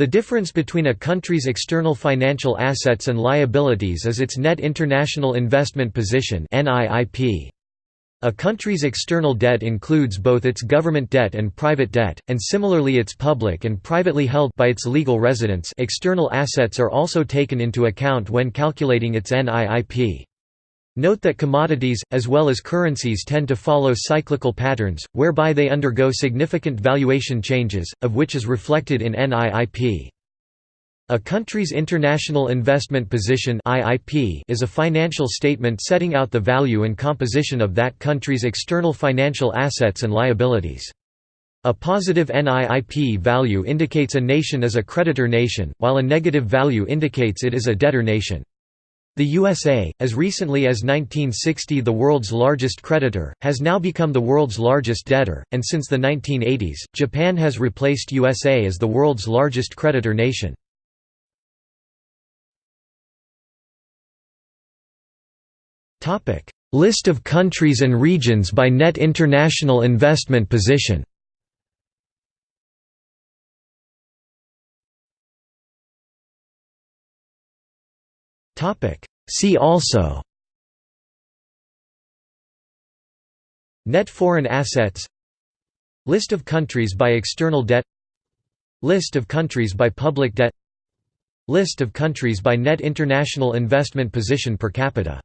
The difference between a country's external financial assets and liabilities is its net international investment position A country's external debt includes both its government debt and private debt, and similarly its public and privately held by its legal residents external assets are also taken into account when calculating its NIIP. Note that commodities, as well as currencies tend to follow cyclical patterns, whereby they undergo significant valuation changes, of which is reflected in NIIP. A country's international investment position is a financial statement setting out the value and composition of that country's external financial assets and liabilities. A positive NIIP value indicates a nation is a creditor nation, while a negative value indicates it is a debtor nation. The USA, as recently as 1960 the world's largest creditor, has now become the world's largest debtor, and since the 1980s, Japan has replaced USA as the world's largest creditor nation. List of countries and regions by net international investment position See also. Net foreign assets. List of countries by external debt. List of countries by public debt. List of countries by net international investment position per capita